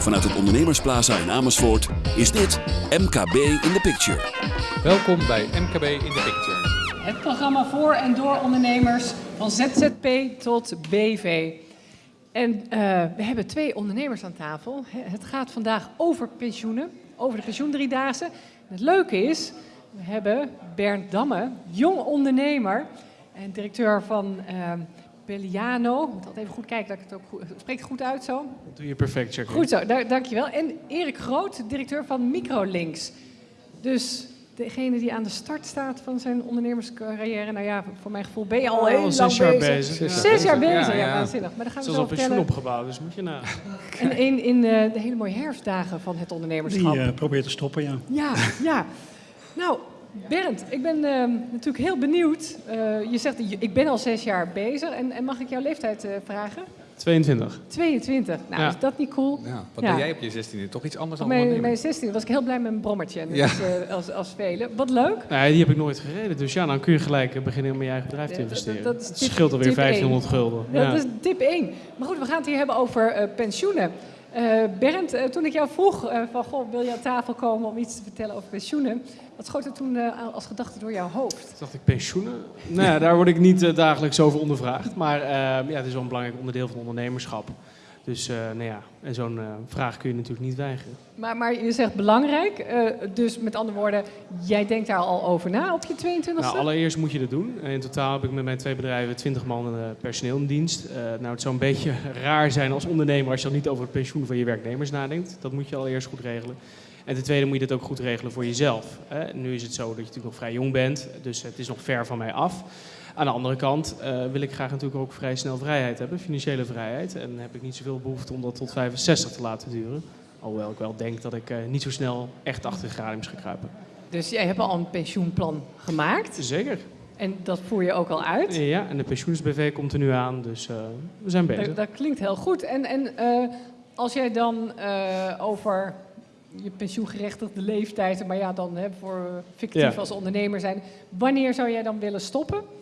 Vanuit het Ondernemersplaza in Amersfoort is dit MKB in the Picture. Welkom bij MKB in the Picture. Het programma voor en door ondernemers van ZZP tot BV. En eh, we hebben twee ondernemers aan tafel. Het gaat vandaag over pensioenen, over de pensioendriedaagse. En het leuke is, we hebben Bernd Damme, jong ondernemer en directeur van eh Belliano. Ik moet altijd even goed kijken dat ik het ook goed... Spreekt het goed uit zo? Dat doe je perfect, Jacqueline. Goed zo, da dankjewel. En Erik Groot, directeur van Microlinks. Dus degene die aan de start staat van zijn ondernemerscarrière, nou ja, voor mijn gevoel ben je al Al heel lang zes jaar bezig. bezig. ja. Zes jaar bezig, ja, Ja, ja. waanzinnig. Maar daar gaan we zo al pensioen opgebouwd, dus moet je na. En één in eh, de hele mooie herfstdagen van het Die ondernemerschap. eh, probeert te stoppen, ja. Ja, ja. Nou, Bernd, ik ben eh, natuurlijk heel benieuwd. Eh, je zegt, ik ben al zes jaar bezig. En, en mag ik jouw leeftijd eh, vragen? 22. 22. Nou, Ja. is dat niet cool? Ja, wat Ja. ben jij op je 16e? Toch iets anders Op dan mijn, mijn 16 was ik heel blij met mijn brommertje. Ja. als, eh, als, als velen. Wat leuk. Nee, die heb ik nooit gereden. Dus ja, dan kun je gelijk beginnen om in je eigen bedrijf te dat- investeren. dat scheelt alweer tip 1500 gulden. Ja, Ja. Dat is tip 1. Maar goed, we gaan het hier hebben over eh, pensioenen. Eh Bernd, eh, toen ik jou vroeg eh, van, goh, wil je aan tafel komen om iets te vertellen over pensioenen? Wat schoot er toen eh, als gedachte door jouw hoofd? Toen dacht ik, pensioenen? Nou ja, daar word ik niet dagelijks over ondervraagd. Maar ja, het is wel een belangrijk onderdeel van ondernemerschap. Dus eh, nou ja, en zo'n eh, vraag kun je natuurlijk niet weigeren. Maar, maar je zegt belangrijk, eh, dus met andere woorden, jij denkt daar al over na op je 22e? Nou, allereerst moet je dat doen. In totaal heb ik met mijn twee bedrijven 20 man personeel in dienst. Nou, het zou een beetje raar zijn als ondernemer als je dan niet over het pensioen van je werknemers nadenkt. Dat moet je allereerst goed regelen. En ten tweede moet je dat ook goed regelen voor jezelf. Nu is het zo dat je natuurlijk nog vrij jong bent, dus het is nog ver van mij af. Aan de andere kant eh, wil ik graag natuurlijk ook vrij snel vrijheid hebben, financiële vrijheid. En heb ik niet zoveel behoefte om dat tot 65 te laten duren. Alhoewel ik wel denk dat ik eh, niet zo snel echt achter de gradiums ga kruipen. Dus jij hebt al een pensioenplan gemaakt Zeker. en dat voer je ook al uit. Ja, en de pensioensbv komt er nu aan, dus eh, we zijn bezig. Dat, dat klinkt heel goed. En, en als jij dan over je pensioengerechtigde leeftijd, maar ja, dan hè, voor fictief Ja. als ondernemer zijn, wanneer zou jij dan willen stoppen?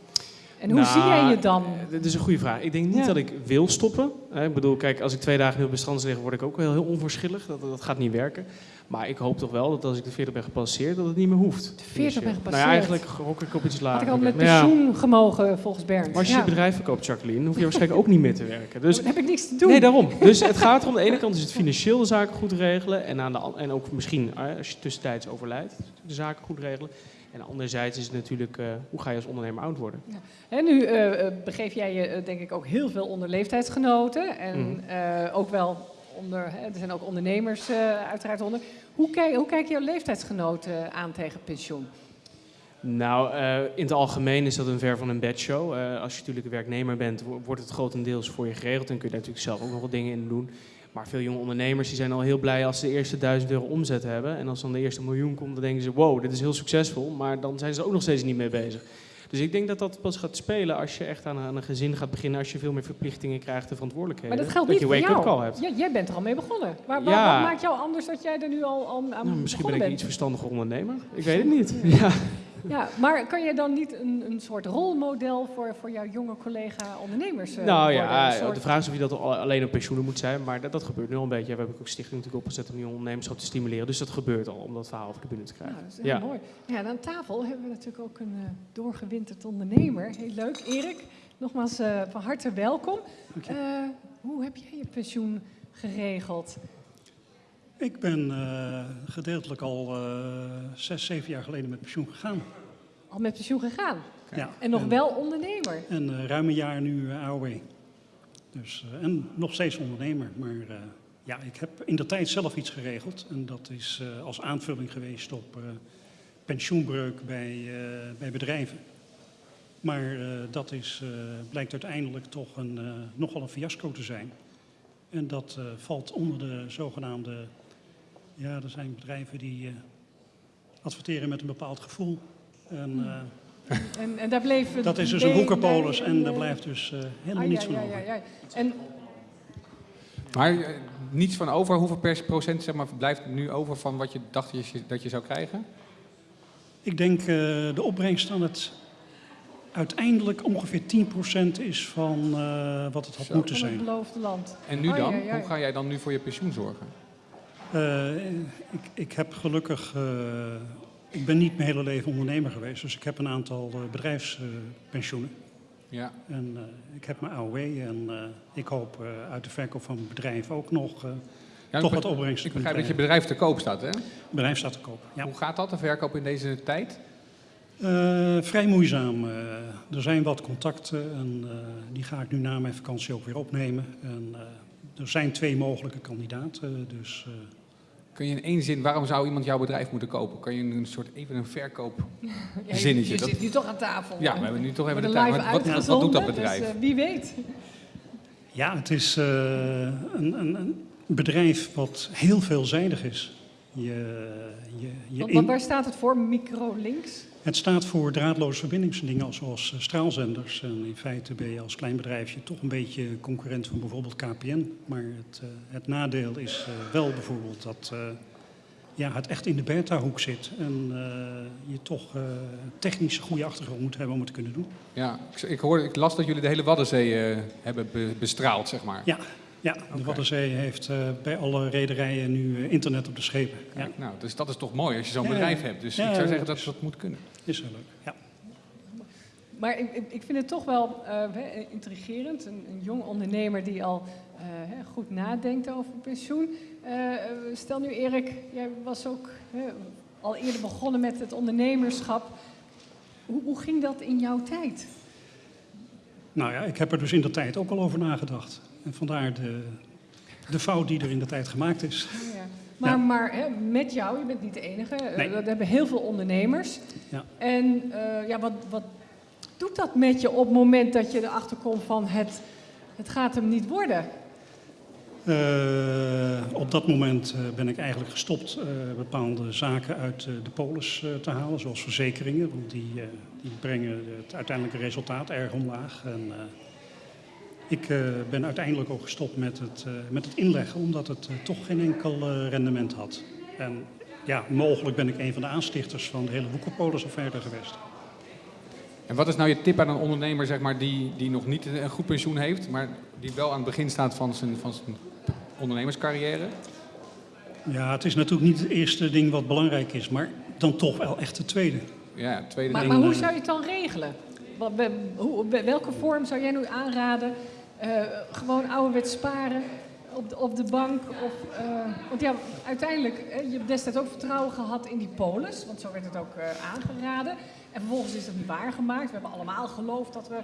En hoe Nou, zie jij je dan? eh, Dat is een goede vraag. Ik denk niet Ja. dat ik wil stoppen. Hè, Ik bedoel, kijk, als ik twee dagen heel bestands lig, word ik ook wel heel onverschillig. Dat, dat gaat niet werken. Maar ik hoop toch wel dat als ik de 40 ben gepasseerd, dat het niet meer hoeft. 40 ben Nou gepasseerd? ja, eigenlijk gok ik op iets Had lager. ik al met ja, pensioen gemogen volgens Bernd? maar als je Ja. je bedrijf verkoopt, Jacqueline, hoef je waarschijnlijk ook niet meer te werken. Dus Dan heb ik niks te doen. Nee, daarom. Dus het gaat om, aan de ene kant is het financieel de zaken goed regelen. En, aan de, en ook misschien, als je tussentijds overlijdt, de zaken goed regelen. En anderzijds is het natuurlijk, eh, hoe ga je als ondernemer oud worden? En nu eh, eh, begeef jij je denk ik ook heel veel onder leeftijdsgenoten. En Mhm. eh, ook wel onder, hè, er zijn ook ondernemers eh, uiteraard onder. Hoe, kijk, hoe kijken jouw leeftijdsgenoten aan tegen pensioen? Nou, eh, in het algemeen is dat een ver van een bedshow. Eh als je natuurlijk een werknemer bent, wo- wordt het grotendeels voor je geregeld. En kun je daar natuurlijk zelf ook nog wat dingen in doen. Maar veel jonge ondernemers die zijn al heel blij als ze de eerste 1000 euro omzet hebben. En als dan de eerste miljoen komt, dan denken ze, wow, dit is heel succesvol. Maar dan zijn ze er ook nog steeds niet mee bezig. Dus ik denk dat dat pas gaat spelen als je echt aan een, aan een gezin gaat beginnen. Als je veel meer verplichtingen krijgt en verantwoordelijkheden. Maar dat geldt dat niet je voor wake-up call hebt. Ja, jij bent er al mee begonnen. Maar wat, Ja. wat maakt jou anders dat jij er nu al, al aan Nou, misschien ben ik een iets verstandiger ondernemer. Ik weet het niet. Ja. Ja, maar kan jij dan niet een, een soort rolmodel voor, voor jouw jonge collega-ondernemers eh, Nou worden? ja, soort- de vraag is of je dat al- alleen op pensioenen moet zijn, maar dat, dat gebeurt nu al een beetje. We hebben ook stichting natuurlijk opgezet om jonge ondernemerschap te stimuleren. Dus dat gebeurt al, om dat verhaal over de bühne te krijgen. Nou, dat is heel Ja. mooi. Ja, en aan tafel hebben we natuurlijk ook een eh, doorgewinterd ondernemer. Heel leuk. Erik, nogmaals eh, van harte welkom. Je. Eh, hoe heb jij je pensioen geregeld? Ik ben eh, gedeeltelijk al eh, zes, zeven jaar geleden met pensioen gegaan. Al met pensioen gegaan. Ja. En nog wel ondernemer. En eh, ruim een jaar nu AOW. Dus, en nog steeds ondernemer. Maar ja, ik heb in de tijd zelf iets geregeld. En dat is als aanvulling geweest op pensioenbreuk bij, bij bedrijven. Maar dat is, blijkt uiteindelijk toch een, nogal een fiasco te zijn. En dat valt onder de zogenaamde... Ja, er zijn bedrijven die eh, adverteren met een bepaald gevoel. En, eh, En, en daar bleef het dat is dus een bij en daar blijft dus eh, helemaal ah, niets ja, van ja, over. ja, ja. En Maar niets van over. Hoeveel per procent zeg maar, blijft er nu over van wat je dacht dat je, dat je zou krijgen? Ik denk eh, de opbrengst aan het uiteindelijk ongeveer 10% is van eh, wat het had Zo. moeten van het zijn. beloofde land. En nu dan? ja, ja. Hoe ga jij dan nu voor je pensioen zorgen? Eh, ik, ik heb gelukkig, eh, ik ben niet mijn hele leven ondernemer geweest, dus ik heb een aantal eh, bedrijfspensioenen. Ja. en ik heb mijn AOW en ik hoop uit de verkoop van mijn bedrijf ook nog Ja, toch wat opbrengst te Ik begrijp dat je bedrijf te koop staat, hè? Het bedrijf staat te koop. Ja. Hoe gaat dat, de verkoop in deze tijd? Vrij moeizaam. er zijn wat contacten en die ga ik nu na mijn vakantie ook weer opnemen. En, er zijn twee mogelijke kandidaten, dus Kun je in één zin, waarom zou iemand jouw bedrijf moeten kopen? Kan je een soort even een verkoop... Ja, je- Zinnetje, Je, dat- zit nu toch aan tafel. Ja, we hebben nu toch even de tijd. live Wat, wat, wat, doet dat bedrijf? Dus, eh, wie weet. ja, het is eh, een, een, een bedrijf wat heel veelzijdig is. Je, je, je Want, in- want waar staat het voor? Microlinks? Het staat voor draadloze verbindingsdingen zoals eh, straalzenders. En in feite ben je als klein bedrijfje toch een beetje concurrent van bijvoorbeeld KPN. Maar het, eh, het nadeel is eh, wel bijvoorbeeld dat eh, ja, het echt in de beta-hoek zit. En eh, je toch eh technisch een goede achtergrond moet hebben om het te kunnen doen. Ja, ik, ik, hoorde, ik las dat jullie de hele Waddenzee eh, hebben be- bestraald, zeg maar. Ja, ja de Oké. Waddenzee heeft eh, bij alle rederijen nu eh, internet op de schepen. Ja, nou, dus dat is toch mooi als je zo'n Ja, bedrijf hebt. Dus Ja, ik zou zeggen dat dat dat moet kunnen. is heel leuk. Ja. Maar ik, ik, ik vind het toch wel eh, intrigerend. Een, een jong ondernemer die al eh, hè, goed nadenkt over pensioen. Stel nu Erik, jij was ook hè, al eerder begonnen met het ondernemerschap. Hoe, hoe ging dat in jouw tijd? Nou ja, ik heb er dus in de tijd ook al over nagedacht. En vandaar de, de fout die er in de tijd gemaakt is. Ja. Maar, Ja. maar hè, met jou, je bent niet de enige. eh, Nee. Dat hebben heel veel ondernemers. Ja. En eh, ja, wat, wat doet dat met je op het moment dat je erachter komt van het, het gaat hem niet worden? Eh, op dat moment eh, ben ik eigenlijk gestopt eh, bepaalde zaken uit eh, de polis eh, te halen, zoals verzekeringen. Want die, eh, die brengen het uiteindelijke resultaat erg omlaag. En, eh, ik eh, ben uiteindelijk ook gestopt met het, eh, met het inleggen, omdat het eh, toch geen enkel eh, rendement had. En ja, mogelijk ben ik een van de aanstichters van de hele Woekerpolis-affaire geweest. En wat is nou je tip aan een ondernemer zeg maar, die, die nog niet een goed pensioen heeft, maar die wel aan het begin staat van zijn, van zijn ondernemerscarrière? Ja, het is natuurlijk niet het eerste ding wat belangrijk is, maar dan toch wel echt het tweede. Ja, tweede Maar, ding. maar hoe zou je het dan regelen? Wat- hoe- welke vorm zou jij nu aanraden? Eh, gewoon ouderwets sparen op de, op de bank? Of, eh, want ja, uiteindelijk, hè, je hebt destijds ook vertrouwen gehad in die polis, want zo werd het ook eh, aangeraden. En vervolgens is het niet waargemaakt. We hebben allemaal geloofd dat we,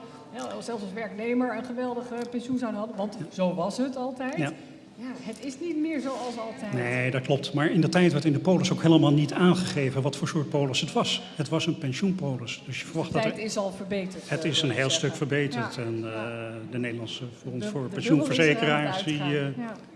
zelfs als werknemer, een geweldige pensioen zouden hadden. Want zo was het altijd. Ja. Ja, het is niet meer zoals altijd. Nee, dat klopt. Maar in de tijd werd in de polis ook helemaal niet aangegeven wat voor soort polis het was. Het was een pensioenpolis. Dus je de verwacht dat tijd er, is al verbeterd. het eh, is een heel zeggen. stuk verbeterd. Ja. En uh, Ja. de Nederlandse Fonds De- voor de Pensioenverzekeraars die eh.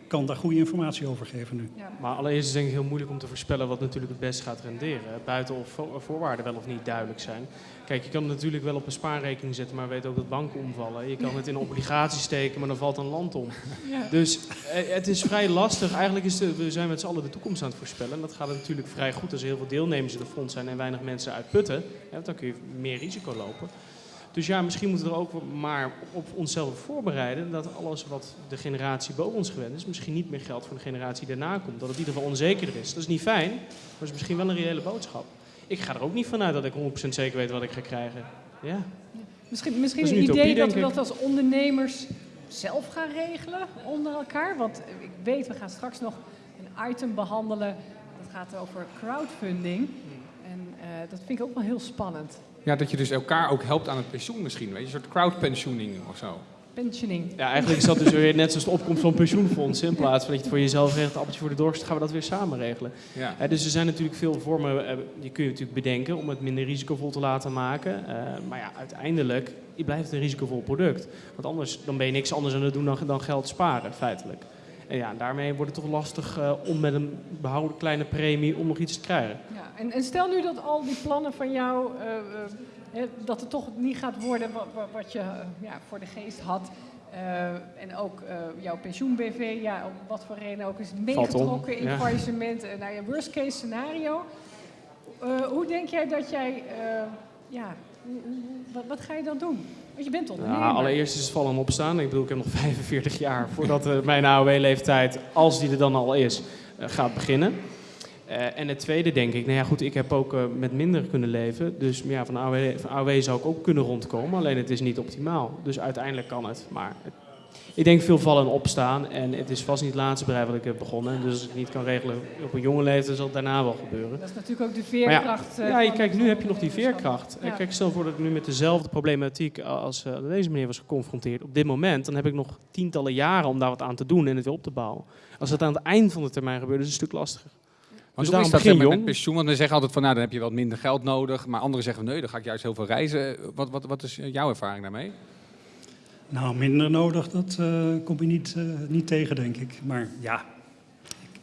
Kan daar goede informatie over geven nu. Ja. Maar allereerst is het denk ik heel moeilijk om te voorspellen wat natuurlijk het best gaat renderen. Buiten of vo- voorwaarden wel of niet duidelijk zijn. Kijk, je kan het natuurlijk wel op een spaarrekening zetten, maar weet ook dat banken omvallen. Je kan het in obligaties steken, maar dan valt een land om. Ja. Dus eh, het is vrij lastig. Eigenlijk is de, we zijn met z'n allen de toekomst aan het voorspellen. En dat gaat natuurlijk vrij goed als er heel veel deelnemers in de fonds zijn en weinig mensen uitputten. Ja, want dan kun je meer risico lopen. Dus ja, misschien moeten we er ook maar op onszelf voorbereiden dat alles wat de generatie boven ons gewend is, misschien niet meer geldt voor de generatie daarna komt. Dat het in ieder geval onzekerder is. Dat is niet fijn, maar is misschien wel een reële boodschap. Ik ga er ook niet vanuit dat ik 100% zeker weet wat ik ga krijgen. Ja. Misschien, misschien een idee utopie, dat we dat als ondernemers zelf gaan regelen onder elkaar. Want ik weet, we gaan straks nog een item behandelen. Dat gaat over crowdfunding. En eh, dat vind ik ook wel heel spannend. Ja, dat je dus elkaar ook helpt aan het pensioen misschien. Weet je, een soort crowdpensioening of zo. Pensioning. ja, eigenlijk is dat dus weer net zoals de opkomst van pensioenfondsen. In plaats van dat je het voor jezelf regelt, appeltje voor de dorst, gaan we dat weer samen regelen. Ja. Hè, dus er zijn natuurlijk veel vormen, eh, die kun je natuurlijk bedenken om het minder risicovol te laten maken. Eh, maar ja, uiteindelijk blijft het een risicovol product. Want anders dan ben je niks anders aan het doen dan, dan geld sparen, feitelijk. En ja, daarmee wordt het toch lastig eh, om met een behouden kleine premie om nog iets te krijgen. Ja, en, en stel nu dat al die plannen van jou, eh, eh, dat het toch niet gaat worden wat, wat, je ja, voor de geest had. En ook jouw pensioen-BV, ja, om wat voor reden ook, is meegetrokken in ja. faillissement. Uh, nou ja, worst case scenario. Hoe denk jij dat jij, ja, wat, wat ga je dan doen? Want je bent ondernemer. Ja, allereerst is het vallen en opstaan. Ik bedoel, ik heb nog 45 jaar voordat eh, mijn AOW-leeftijd, als die er dan al is, eh, gaat beginnen. Eh, en het tweede denk ik, nou ja goed, ik heb ook met minder kunnen leven. Dus ja, van AOW, van AOW zou ik ook kunnen rondkomen, alleen het is niet optimaal. Dus uiteindelijk kan het. Maar het- ik denk veel vallen en opstaan. En het is vast niet het laatste bedrijf wat ik heb begonnen. En dus als ik het niet kan regelen op een jonge leeftijd, zal het daarna wel gebeuren. Dat is natuurlijk ook de Maar ja, veerkracht. eh, Ja, je, van kijk, nu heb je nog die veerkracht. Ja. Kijk, stel voor dat ik nu met dezelfde problematiek als eh, deze meneer was geconfronteerd op dit moment, dan heb ik nog tientallen jaren om daar wat aan te doen en het weer op te bouwen. Als het aan het eind van de termijn gebeurt, is het een stuk lastiger. Want Dus hoe is dat begin met pensioen? Want we zeggen altijd van, nou, dan heb je wat minder geld nodig. Maar anderen zeggen, nee, dan ga ik juist heel veel reizen. Wat, wat, wat is jouw ervaring daarmee? Nou, minder nodig, dat eh, kom je niet, eh, niet tegen, denk ik. Maar ja,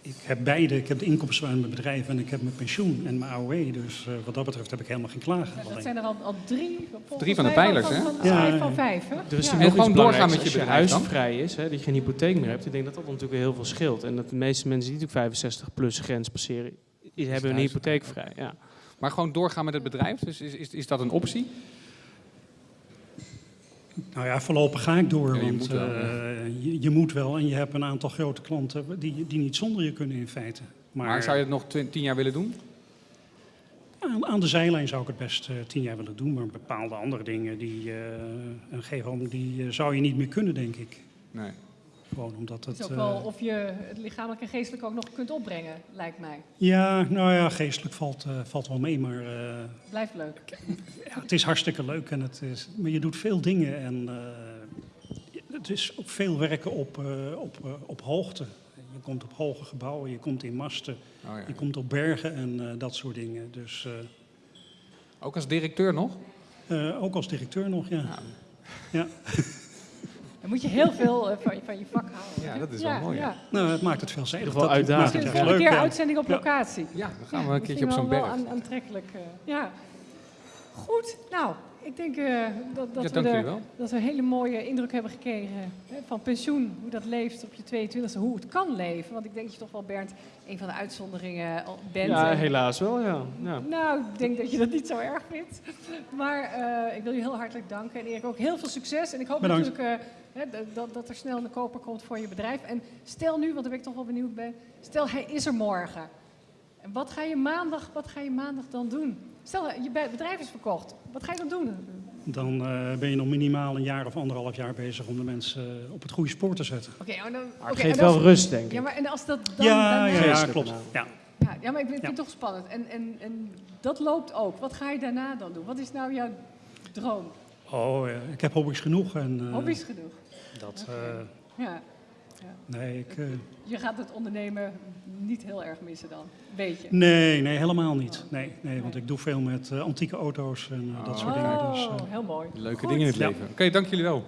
ik, ik heb beide. Ik heb de inkomsten van mijn bedrijf en ik heb mijn pensioen en mijn AOW. Dus eh, wat dat betreft heb ik helemaal geen klagen. Dat Alleen- zijn er al, al drie. Drie van de pijlers, hè? Van, Ja, vijf ja. van vijf, hè? Er is Ja. En nog gewoon doorgaan met je Als je bedrijf dan? huisvrij is, hè, dat je geen hypotheek meer hebt. Ik denk dat dat natuurlijk heel veel scheelt. En dat de meeste mensen die natuurlijk 65 plus grens passeren, hebben een huis- hypotheekvrij. Ja. Maar gewoon doorgaan met het bedrijf, dus is, is, is dat een optie? Nou ja, voorlopig ga ik door, Ja, je want moet wel, eh, je, je moet wel. En je hebt een aantal grote klanten die, die niet zonder je kunnen in feite. Maar, Maar, zou je het nog tien jaar willen doen? aan, aan de zijlijn zou ik het best eh, tien jaar willen doen. Maar bepaalde andere dingen, die, eh een gegeven die zou je niet meer kunnen, denk ik. Nee. Gewoon omdat Het het... is ook wel eh, of je het lichamelijk en geestelijk ook nog kunt opbrengen, lijkt mij. ja, nou ja, geestelijk valt, eh, valt wel mee, maar... eh, Blijft leuk. Ja, het is hartstikke leuk, en het is, maar je doet veel dingen en eh, het is ook veel werken op, eh, op, eh, op hoogte. Je komt op hoge gebouwen, je komt in masten, Oh, ja. je komt op bergen en eh, dat soort dingen. Dus eh, Ook als directeur nog? eh, ook als directeur nog, ja. ja. Dan moet je heel veel eh, van, je- van je vak houden. Ja, dat is wel mooi, ja. Nou, het maakt het geval Dat maakt uitdagend. Misschien leuk. keer uitzending op locatie. Ja, dan gaan we een keertje op zo'n wel berg. wel aan- aantrekkelijk. eh, ja. Goed, nou, ik denk eh, dat, dat, Ja, we er- dat we een hele mooie indruk hebben gekregen hè, van pensioen. Hoe dat leeft op je 22e, hoe het kan leven. Want ik denk dat je toch wel, Bernd, een van de uitzonderingen al bent. ja, En- helaas wel, ja. ja. Nou, ik denk dat je dat niet zo erg vindt. Maar eh, ik wil je heel hartelijk danken. En Erik ook heel veel succes. En ik hoop Bedankt. natuurlijk eh, hè, dat- dat, dat er snel een koper komt voor je bedrijf. En stel nu, want daar ben ik toch wel benieuwd bij. Stel, hij is er morgen. En wat ga je maandag, wat ga je maandag dan doen? Stel, je be- bedrijf is verkocht. Wat ga je dan doen? Dan eh, ben je nog minimaal een jaar of anderhalf jaar bezig om de mensen eh, op het goede spoor te zetten. Oké, oh, dan- Maar oké, het en geeft als- wel rust, denk ik. Ja, maar en als dat dan... ja, ja, ja, klopt. Ja. Ja, ja, maar ik vind Ja. het toch spannend. En, en, en dat loopt ook. Wat ga je daarna dan doen? Wat is nou jouw droom? Oh, eh, ik heb hobby's genoeg. En, eh, Hobby's genoeg. Dat, eh, Ja. Nee, ik, eh, Je gaat het ondernemen niet heel erg missen dan. Beetje. Nee, nee, helemaal niet. Nee, nee, want ik doe veel met eh, antieke auto's en eh, dat soort dingen. Dus, Oh, eh, heel mooi. Leuke Goed. dingen in het Ja. leven. Oké, dank jullie wel.